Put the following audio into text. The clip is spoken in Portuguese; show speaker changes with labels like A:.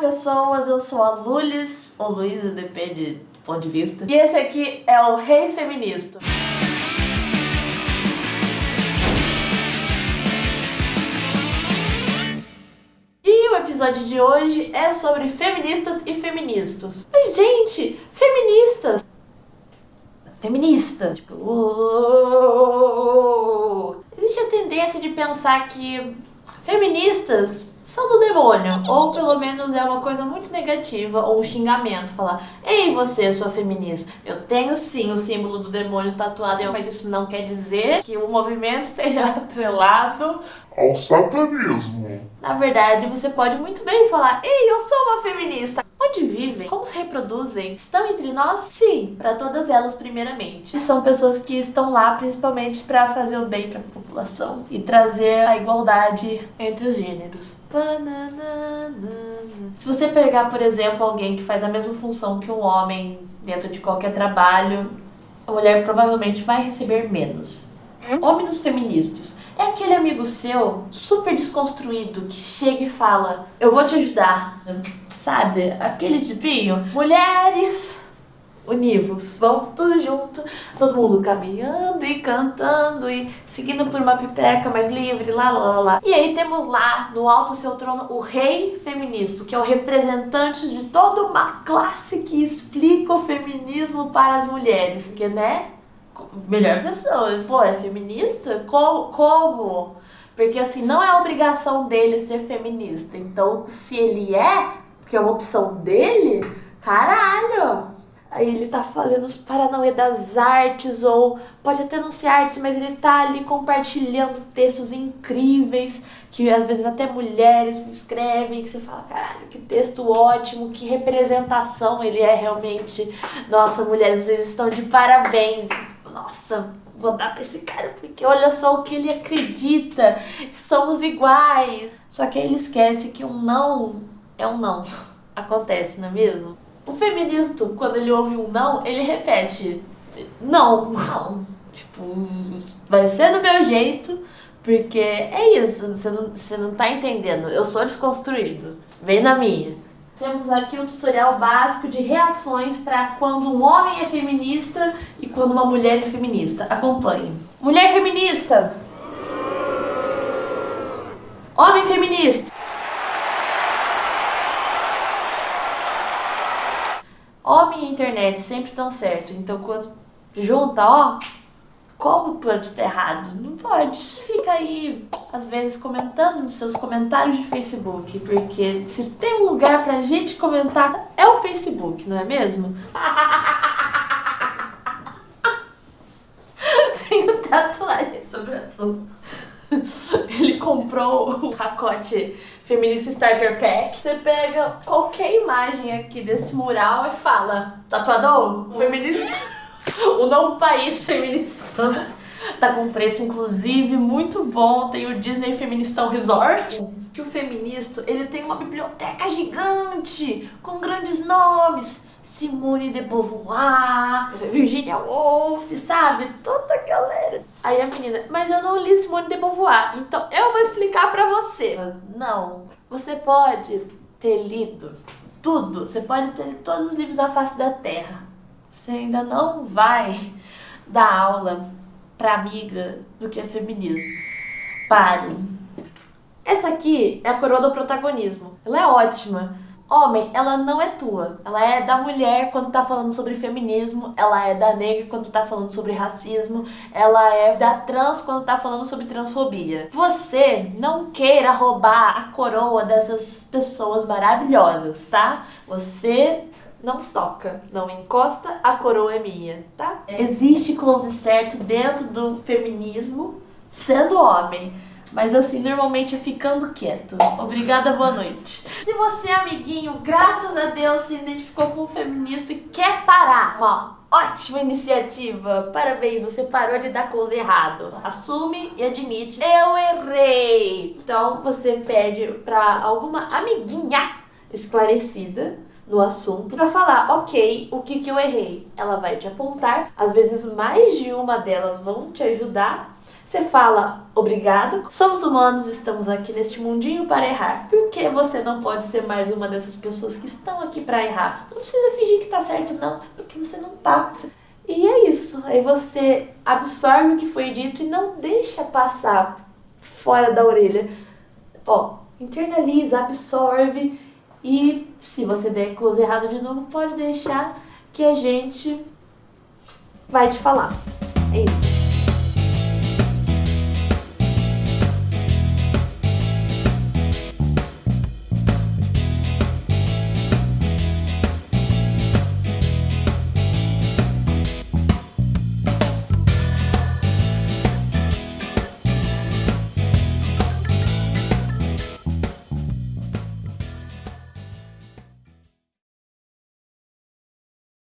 A: pessoas, eu sou a Lulis, ou Luísa, depende do ponto de vista. E esse aqui é o Rei Feminista. E o episódio de hoje é sobre feministas e feministas. Mas, gente, feministas! Feminista! Tipo... Existe a tendência de pensar que feministas são do demônio, ou pelo menos é uma coisa muito negativa, ou um xingamento, falar Ei você, sua feminista, eu tenho sim o símbolo do demônio tatuado, mas isso não quer dizer que o movimento esteja atrelado
B: ao satanismo.
A: Na verdade, você pode muito bem falar Ei, eu sou uma feminista. Onde vivem? Como se reproduzem? Estão entre nós? Sim, para todas elas primeiramente. E são pessoas que estão lá principalmente para fazer o bem para a população e trazer a igualdade entre os gêneros. Se você pegar, por exemplo, alguém que faz a mesma função que um homem dentro de qualquer trabalho, a mulher provavelmente vai receber menos. Homens feministas é aquele amigo seu super desconstruído que chega e fala: Eu vou te ajudar. Sabe? Aquele tipinho. Mulheres univos. Vamos tudo junto, todo mundo caminhando e cantando e seguindo por uma pipeca mais livre, lá, lá, lá. E aí temos lá, no alto seu trono, o rei feminista, que é o representante de toda uma classe que explica o feminismo para as mulheres. Porque, né? Melhor pessoa. Pô, é feminista? Como? Porque, assim, não é obrigação dele ser feminista. Então, se ele é, porque é uma opção dele, caralho! Aí ele tá fazendo os paranauê das artes, ou pode até não ser artes, mas ele tá ali compartilhando textos incríveis, que às vezes até mulheres escrevem, que você fala, caralho, que texto ótimo, que representação ele é realmente. Nossa, mulheres, vocês estão de parabéns. Nossa, vou dar pra esse cara, porque olha só o que ele acredita, somos iguais. Só que aí ele esquece que um não é um não. Acontece, não é mesmo? O feminista, quando ele ouve um não, ele repete não, não. Tipo, vai ser do meu jeito, porque é isso, você não, você não tá entendendo. Eu sou desconstruído. Vem na minha. Temos aqui um tutorial básico de reações para quando um homem é feminista e quando uma mulher é feminista. Acompanhe. Mulher feminista. Homem feminista. Homem e internet sempre estão certo. Então quando junta, ó, como pode estar errado? Não pode. Fica aí, às vezes, comentando nos seus comentários de Facebook, porque se tem um lugar pra gente comentar, é o Facebook, não é mesmo? Tenho tatuagem sobre o assunto. Comprou o pacote Feminista Starter Pack. Você pega qualquer imagem aqui desse mural e fala Tatuador, feminista, o novo país feminista. Tá com preço, inclusive, muito bom. Tem o Disney Feministão Resort. O feminista, ele tem uma biblioteca gigante, com grandes nomes. Simone de Beauvoir, Virginia Woolf, sabe? Toda a galera. Aí a menina, mas eu não li Simone de Beauvoir, então eu vou explicar pra você. Não, você pode ter lido tudo, você pode ter lido todos os livros da face da Terra. Você ainda não vai dar aula pra amiga do que é feminismo. Pare. Essa aqui é a coroa do protagonismo. Ela é ótima. Homem, ela não é tua. Ela é da mulher quando tá falando sobre feminismo, ela é da negra quando tá falando sobre racismo, ela é da trans quando tá falando sobre transfobia. Você não queira roubar a coroa dessas pessoas maravilhosas, tá? Você não toca, não encosta, a coroa é minha, tá? Existe close certo dentro do feminismo sendo homem. Mas assim, normalmente é ficando quieto. Obrigada, boa noite. Se você, amiguinho, graças a Deus se identificou com o feminista e quer parar, uma ótima iniciativa. Parabéns, você parou de dar close errado. Assume e admite, eu errei. Então você pede pra alguma amiguinha esclarecida no assunto para falar, ok, o que que eu errei? Ela vai te apontar, às vezes mais de uma delas vão te ajudar Você fala obrigado. Somos humanos, estamos aqui neste mundinho para errar. Por que você não pode ser mais uma dessas pessoas que estão aqui para errar? Não precisa fingir que tá certo, não, porque você não tá. E é isso. Aí você absorve o que foi dito e não deixa passar fora da orelha. Ó, internaliza, absorve e se você der close errado de novo, pode deixar que a gente vai te falar. É isso.